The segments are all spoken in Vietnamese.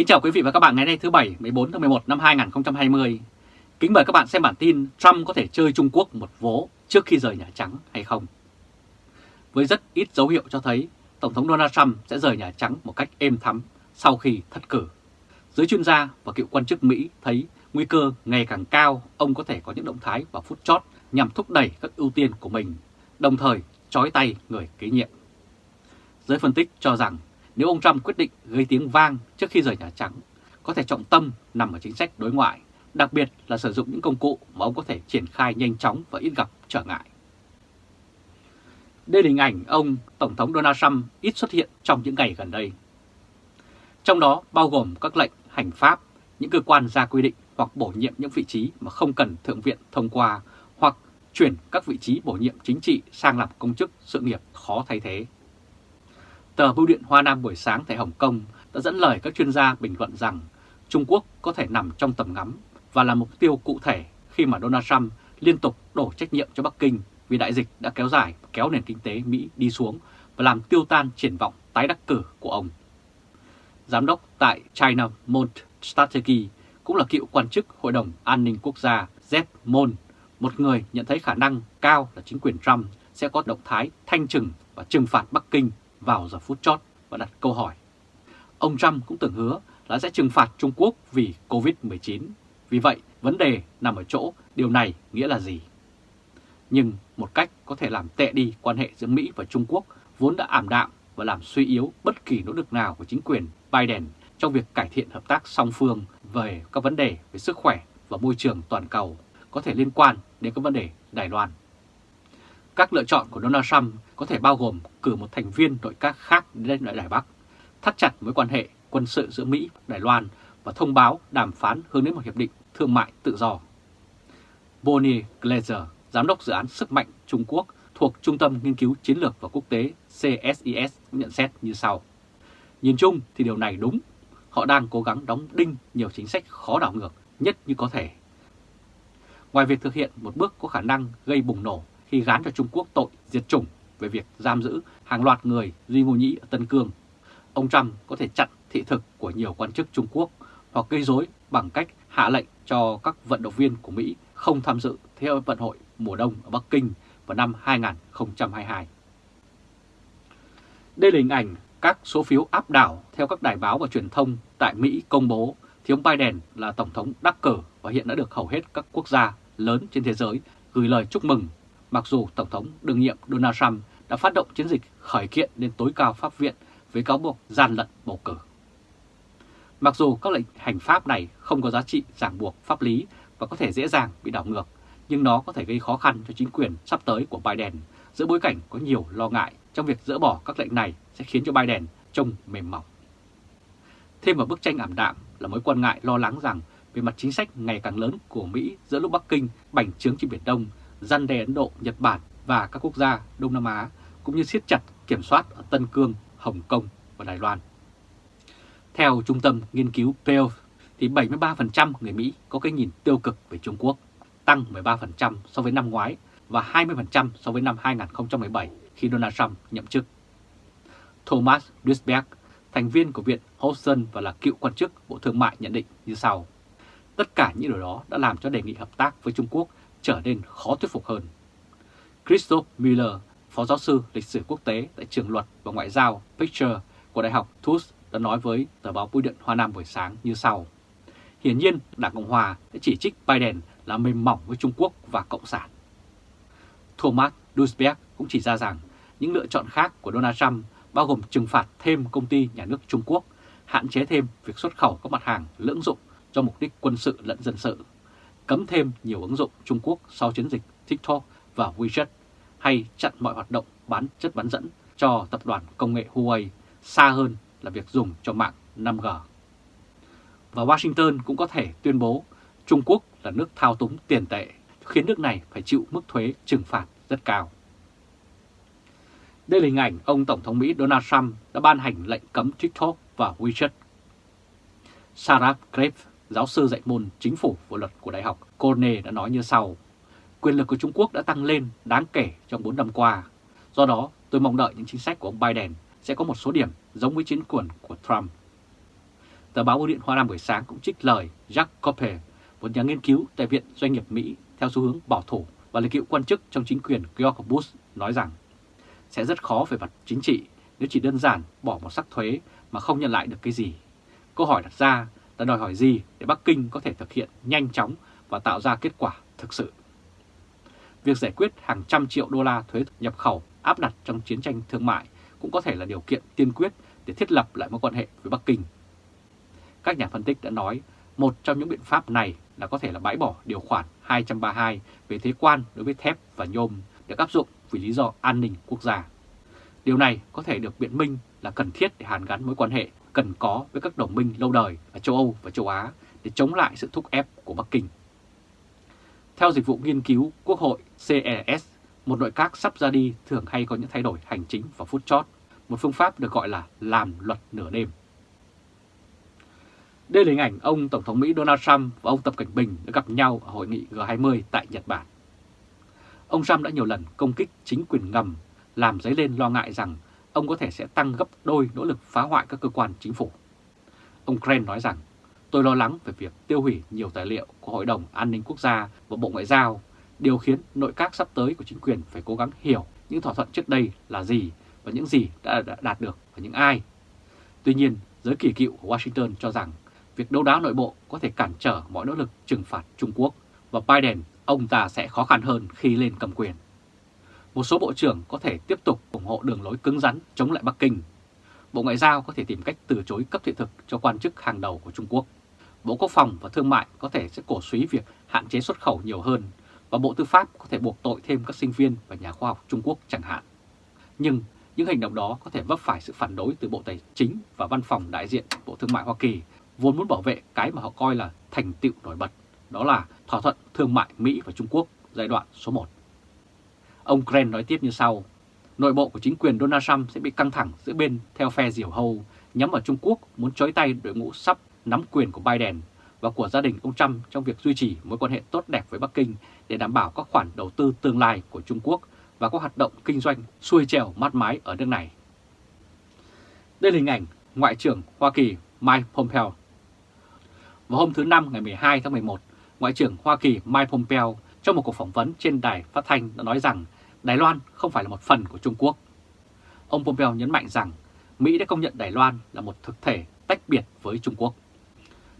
Kính chào quý vị và các bạn ngày nay thứ Bảy 14 tháng 11 năm 2020. Kính mời các bạn xem bản tin Trump có thể chơi Trung Quốc một vố trước khi rời Nhà Trắng hay không. Với rất ít dấu hiệu cho thấy Tổng thống Donald Trump sẽ rời Nhà Trắng một cách êm thắm sau khi thất cử. Giới chuyên gia và cựu quan chức Mỹ thấy nguy cơ ngày càng cao ông có thể có những động thái vào phút chót nhằm thúc đẩy các ưu tiên của mình, đồng thời trói tay người kế nhiệm. Giới phân tích cho rằng nếu ông Trump quyết định gây tiếng vang trước khi rời Nhà Trắng, có thể trọng tâm nằm ở chính sách đối ngoại, đặc biệt là sử dụng những công cụ mà ông có thể triển khai nhanh chóng và ít gặp trở ngại. Đây là hình ảnh ông Tổng thống Donald Trump ít xuất hiện trong những ngày gần đây. Trong đó bao gồm các lệnh hành pháp, những cơ quan ra quy định hoặc bổ nhiệm những vị trí mà không cần Thượng viện thông qua hoặc chuyển các vị trí bổ nhiệm chính trị sang làm công chức sự nghiệp khó thay thế. Tờ Bưu điện Hoa Nam buổi sáng tại Hồng Kông đã dẫn lời các chuyên gia bình luận rằng Trung Quốc có thể nằm trong tầm ngắm và là mục tiêu cụ thể khi mà Donald Trump liên tục đổ trách nhiệm cho Bắc Kinh vì đại dịch đã kéo dài kéo nền kinh tế Mỹ đi xuống và làm tiêu tan triển vọng tái đắc cử của ông. Giám đốc tại China Mont Strategy cũng là cựu quan chức Hội đồng An ninh Quốc gia Jeff Mon, một người nhận thấy khả năng cao là chính quyền Trump sẽ có động thái thanh trừng và trừng phạt Bắc Kinh vào giờ phút chót và đặt câu hỏi. Ông Trump cũng từng hứa là sẽ trừng phạt Trung Quốc vì Covid-19. Vì vậy, vấn đề nằm ở chỗ điều này nghĩa là gì? Nhưng một cách có thể làm tệ đi quan hệ giữa Mỹ và Trung Quốc vốn đã ảm đạm và làm suy yếu bất kỳ nỗ lực nào của chính quyền Biden trong việc cải thiện hợp tác song phương về các vấn đề về sức khỏe và môi trường toàn cầu có thể liên quan đến các vấn đề Đài Loan. Các lựa chọn của Donald Trump có thể bao gồm cử một thành viên nội các khác đến Đài Bắc, thắt chặt mối quan hệ quân sự giữa Mỹ và Đài Loan và thông báo đàm phán hướng đến một hiệp định thương mại tự do. Bonnie Glazer, giám đốc dự án sức mạnh Trung Quốc thuộc Trung tâm Nghiên cứu Chiến lược và Quốc tế CSIS nhận xét như sau. Nhìn chung thì điều này đúng, họ đang cố gắng đóng đinh nhiều chính sách khó đảo ngược nhất như có thể. Ngoài việc thực hiện một bước có khả năng gây bùng nổ khi gán cho Trung Quốc tội diệt chủng về việc giam giữ hàng loạt người Duy Ngô Nhĩ ở Tân Cương. Ông Trump có thể chặn thị thực của nhiều quan chức Trung Quốc hoặc gây rối bằng cách hạ lệnh cho các vận động viên của Mỹ không tham dự Thế vận hội mùa đông ở Bắc Kinh vào năm 2022. Đây là hình ảnh các số phiếu áp đảo theo các đài báo và truyền thông tại Mỹ công bố thì ông Biden là Tổng thống đắc cử và hiện đã được hầu hết các quốc gia lớn trên thế giới gửi lời chúc mừng mặc dù Tổng thống đương nhiệm Donald Trump đã phát động chiến dịch khởi kiện lên tối cao pháp viện với cáo buộc gian lận bầu cử. Mặc dù các lệnh hành pháp này không có giá trị ràng buộc pháp lý và có thể dễ dàng bị đảo ngược, nhưng nó có thể gây khó khăn cho chính quyền sắp tới của Biden giữa bối cảnh có nhiều lo ngại trong việc dỡ bỏ các lệnh này sẽ khiến cho Biden trông mềm mỏng. Thêm vào bức tranh ảm đạm là mối quan ngại lo lắng rằng về mặt chính sách ngày càng lớn của Mỹ giữa lúc Bắc Kinh bành trướng trên Biển Đông răn đe Ấn Độ, Nhật Bản và các quốc gia Đông Nam Á, cũng như siết chặt kiểm soát ở Tân Cương, Hồng Kông và Đài Loan. Theo Trung tâm Nghiên cứu Pew, thì 73% người Mỹ có cái nhìn tiêu cực về Trung Quốc, tăng 13% so với năm ngoái và 20% so với năm 2017 khi Donald Trump nhậm chức. Thomas Duisberg, thành viên của Viện Hobson và là cựu quan chức Bộ Thương mại nhận định như sau. Tất cả những điều đó đã làm cho đề nghị hợp tác với Trung Quốc trở nên khó thuyết phục hơn. Christoph Miller, phó giáo sư lịch sử quốc tế tại trường luật và ngoại giao Picture của Đại học Tufts đã nói với tờ báo Bưu điện Hoa Nam buổi sáng như sau. Hiển nhiên, Đảng Cộng Hòa đã chỉ trích Biden là mềm mỏng với Trung Quốc và Cộng sản. Thomas Duisberg cũng chỉ ra rằng những lựa chọn khác của Donald Trump bao gồm trừng phạt thêm công ty nhà nước Trung Quốc, hạn chế thêm việc xuất khẩu các mặt hàng lưỡng dụng cho mục đích quân sự lẫn dân sự cấm thêm nhiều ứng dụng Trung Quốc sau chiến dịch TikTok và WeChat hay chặn mọi hoạt động bán chất bán dẫn cho tập đoàn công nghệ Huawei xa hơn là việc dùng cho mạng 5G. Và Washington cũng có thể tuyên bố Trung Quốc là nước thao túng tiền tệ, khiến nước này phải chịu mức thuế trừng phạt rất cao. Đây là hình ảnh ông Tổng thống Mỹ Donald Trump đã ban hành lệnh cấm TikTok và WeChat. Sarah Graves, giáo sư dạy môn chính phủ và luật của Đại học Cornell đã nói như sau. Quyền lực của Trung Quốc đã tăng lên đáng kể trong 4 năm qua. Do đó, tôi mong đợi những chính sách của ông Biden sẽ có một số điểm giống với chiến quyền của Trump. Tờ báo Bưu điện Hoa Nam buổi sáng cũng trích lời Jack Cope, một nhà nghiên cứu tại Viện Doanh nghiệp Mỹ theo xu hướng bảo thủ và là cựu quan chức trong chính quyền George Bush nói rằng sẽ rất khó về mặt chính trị nếu chỉ đơn giản bỏ một sắc thuế mà không nhận lại được cái gì. Câu hỏi đặt ra là đòi hỏi gì để Bắc Kinh có thể thực hiện nhanh chóng và tạo ra kết quả thực sự. Việc giải quyết hàng trăm triệu đô la thuế nhập khẩu áp đặt trong chiến tranh thương mại cũng có thể là điều kiện tiên quyết để thiết lập lại mối quan hệ với Bắc Kinh. Các nhà phân tích đã nói, một trong những biện pháp này là có thể là bãi bỏ điều khoản 232 về thuế quan đối với thép và nhôm được áp dụng vì lý do an ninh quốc gia. Điều này có thể được biện minh là cần thiết để hàn gắn mối quan hệ cần có với các đồng minh lâu đời ở châu Âu và châu Á để chống lại sự thúc ép của Bắc Kinh. Theo dịch vụ nghiên cứu Quốc hội CES, một nội các sắp ra đi thường hay có những thay đổi hành chính vào phút chót, một phương pháp được gọi là làm luật nửa đêm. Đây là hình ảnh ông Tổng thống Mỹ Donald Trump và ông Tập Cảnh Bình đã gặp nhau ở hội nghị G20 tại Nhật Bản. Ông Trump đã nhiều lần công kích chính quyền ngầm, làm dấy lên lo ngại rằng ông có thể sẽ tăng gấp đôi nỗ lực phá hoại các cơ quan chính phủ. Ông Kren nói rằng, tôi lo lắng về việc tiêu hủy nhiều tài liệu của Hội đồng An ninh Quốc gia và Bộ Ngoại giao, điều khiến nội các sắp tới của chính quyền phải cố gắng hiểu những thỏa thuận trước đây là gì và những gì đã đạt được và những ai. Tuy nhiên, giới kỳ cựu của Washington cho rằng việc đấu đá nội bộ có thể cản trở mọi nỗ lực trừng phạt Trung Quốc và Biden ông ta sẽ khó khăn hơn khi lên cầm quyền. Một số bộ trưởng có thể tiếp tục ủng hộ đường lối cứng rắn chống lại Bắc Kinh. Bộ Ngoại giao có thể tìm cách từ chối cấp thị thực cho quan chức hàng đầu của Trung Quốc. Bộ Quốc phòng và Thương mại có thể sẽ cổ suý việc hạn chế xuất khẩu nhiều hơn và Bộ Tư pháp có thể buộc tội thêm các sinh viên và nhà khoa học Trung Quốc chẳng hạn. Nhưng những hành động đó có thể vấp phải sự phản đối từ Bộ Tài chính và Văn phòng đại diện Bộ Thương mại Hoa Kỳ vốn muốn bảo vệ cái mà họ coi là thành tựu nổi bật, đó là thỏa thuận thương mại Mỹ và Trung Quốc giai đoạn số 1. Ông Kren nói tiếp như sau, nội bộ của chính quyền Donald Trump sẽ bị căng thẳng giữa bên theo phe diều hâu nhắm vào Trung Quốc muốn chối tay đội ngũ sắp nắm quyền của Biden và của gia đình ông Trump trong việc duy trì mối quan hệ tốt đẹp với Bắc Kinh để đảm bảo các khoản đầu tư tương lai của Trung Quốc và các hoạt động kinh doanh xuôi trèo mát mái ở nước này. Đây là hình ảnh Ngoại trưởng Hoa Kỳ Mike Pompeo vào hôm thứ Năm ngày 12 tháng 11, Ngoại trưởng Hoa Kỳ Mike Pompeo trong một cuộc phỏng vấn trên đài phát thanh đã nói rằng Đài Loan không phải là một phần của Trung Quốc. Ông Pompeo nhấn mạnh rằng Mỹ đã công nhận Đài Loan là một thực thể tách biệt với Trung Quốc.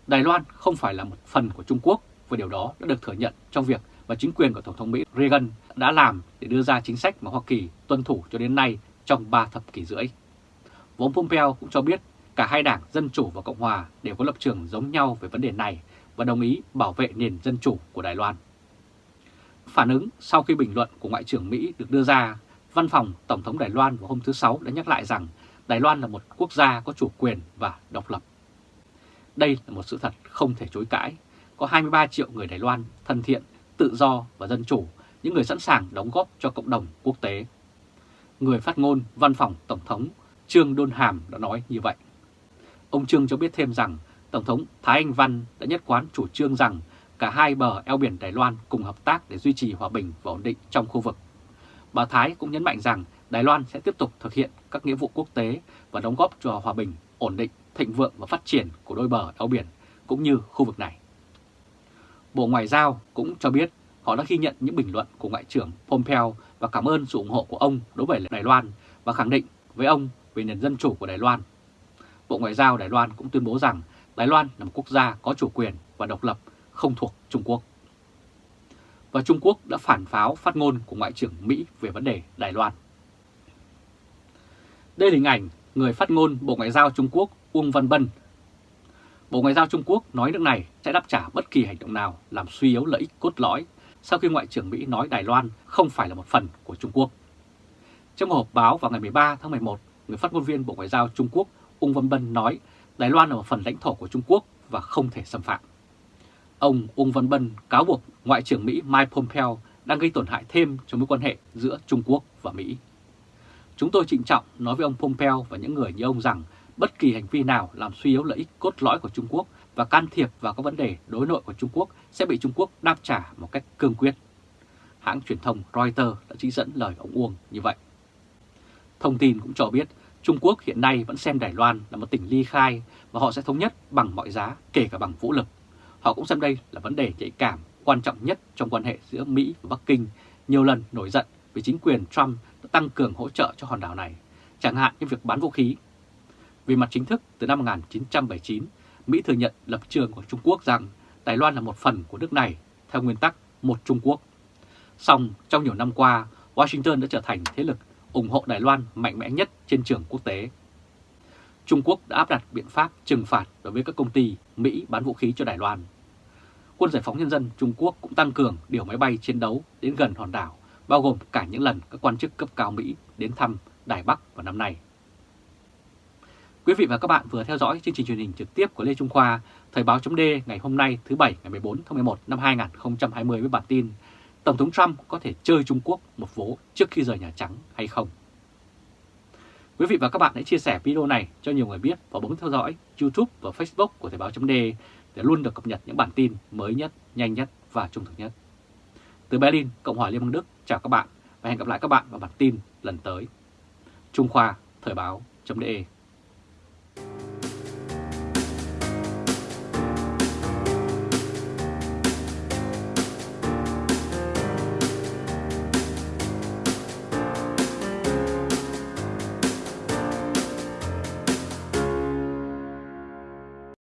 Đài Loan không phải là một phần của Trung Quốc, và điều đó đã được thừa nhận trong việc mà chính quyền của Tổng thống Mỹ Reagan đã làm để đưa ra chính sách mà Hoa Kỳ tuân thủ cho đến nay trong 3 thập kỷ rưỡi. Và ông Pompeo cũng cho biết Cả hai đảng Dân Chủ và Cộng Hòa đều có lập trường giống nhau về vấn đề này và đồng ý bảo vệ nền dân chủ của Đài Loan. Phản ứng sau khi bình luận của Ngoại trưởng Mỹ được đưa ra, Văn phòng Tổng thống Đài Loan vào hôm thứ Sáu đã nhắc lại rằng Đài Loan là một quốc gia có chủ quyền và độc lập. Đây là một sự thật không thể chối cãi. Có 23 triệu người Đài Loan thân thiện, tự do và dân chủ, những người sẵn sàng đóng góp cho cộng đồng quốc tế. Người phát ngôn Văn phòng Tổng thống Trương Đôn Hàm đã nói như vậy. Ông Trương cho biết thêm rằng Tổng thống Thái Anh Văn đã nhất quán chủ trương rằng cả hai bờ eo biển Đài Loan cùng hợp tác để duy trì hòa bình và ổn định trong khu vực. Bà Thái cũng nhấn mạnh rằng Đài Loan sẽ tiếp tục thực hiện các nghĩa vụ quốc tế và đóng góp cho hòa bình, ổn định, thịnh vượng và phát triển của đôi bờ eo biển cũng như khu vực này. Bộ Ngoại giao cũng cho biết họ đã ghi nhận những bình luận của Ngoại trưởng Pompeo và cảm ơn sự ủng hộ của ông đối với Đài Loan và khẳng định với ông về nền dân chủ của Đài Loan Bộ Ngoại giao Đài Loan cũng tuyên bố rằng Đài Loan là một quốc gia có chủ quyền và độc lập không thuộc Trung Quốc. Và Trung Quốc đã phản pháo phát ngôn của Ngoại trưởng Mỹ về vấn đề Đài Loan. Đây là hình ảnh người phát ngôn Bộ Ngoại giao Trung Quốc Uông Văn Bân. Bộ Ngoại giao Trung Quốc nói nước này sẽ đáp trả bất kỳ hành động nào làm suy yếu lợi ích cốt lõi sau khi Ngoại trưởng Mỹ nói Đài Loan không phải là một phần của Trung Quốc. Trong một họp báo vào ngày 13 tháng 11, người phát ngôn viên Bộ Ngoại giao Trung Quốc Ung Văn Bân nói Đài Loan là một phần lãnh thổ của Trung Quốc và không thể xâm phạm. Ông uông Văn Bân cáo buộc Ngoại trưởng Mỹ Mike Pompeo đang gây tổn hại thêm cho mối quan hệ giữa Trung Quốc và Mỹ. Chúng tôi trịnh trọng nói với ông Pompeo và những người như ông rằng bất kỳ hành vi nào làm suy yếu lợi ích cốt lõi của Trung Quốc và can thiệp vào các vấn đề đối nội của Trung Quốc sẽ bị Trung Quốc đáp trả một cách cương quyết. Hãng truyền thông Reuters đã trích dẫn lời ông Uông như vậy. Thông tin cũng cho biết Trung Quốc hiện nay vẫn xem Đài Loan là một tỉnh ly khai và họ sẽ thống nhất bằng mọi giá, kể cả bằng vũ lực. Họ cũng xem đây là vấn đề nhạy cảm, quan trọng nhất trong quan hệ giữa Mỹ và Bắc Kinh, nhiều lần nổi giận vì chính quyền Trump đã tăng cường hỗ trợ cho hòn đảo này, chẳng hạn như việc bán vũ khí. Về mặt chính thức, từ năm 1979, Mỹ thừa nhận lập trường của Trung Quốc rằng Đài Loan là một phần của nước này theo nguyên tắc một Trung Quốc. Song trong nhiều năm qua, Washington đã trở thành thế lực ủng hộ Đài Loan mạnh mẽ nhất trên trường quốc tế. Trung Quốc đã áp đặt biện pháp trừng phạt đối với các công ty Mỹ bán vũ khí cho Đài Loan. Quân giải phóng nhân dân Trung Quốc cũng tăng cường điều máy bay chiến đấu đến gần hòn đảo, bao gồm cả những lần các quan chức cấp cao Mỹ đến thăm Đài Bắc vào năm nay. Quý vị và các bạn vừa theo dõi chương trình truyền hình trực tiếp của Lê Trung Khoa, Thời báo chấm ngày hôm nay thứ Bảy ngày 14 tháng 11 năm 2020 với bản tin Tổng thống Trump có thể chơi Trung Quốc một vố trước khi rời Nhà Trắng hay không? Quý vị và các bạn hãy chia sẻ video này cho nhiều người biết và bấm theo dõi YouTube và Facebook của Thời Báo .de để luôn được cập nhật những bản tin mới nhất, nhanh nhất và trung thực nhất. Từ Berlin, Cộng hòa Liên bang Đức, chào các bạn và hẹn gặp lại các bạn vào bản tin lần tới. Trung Khoa, Thời Báo .de.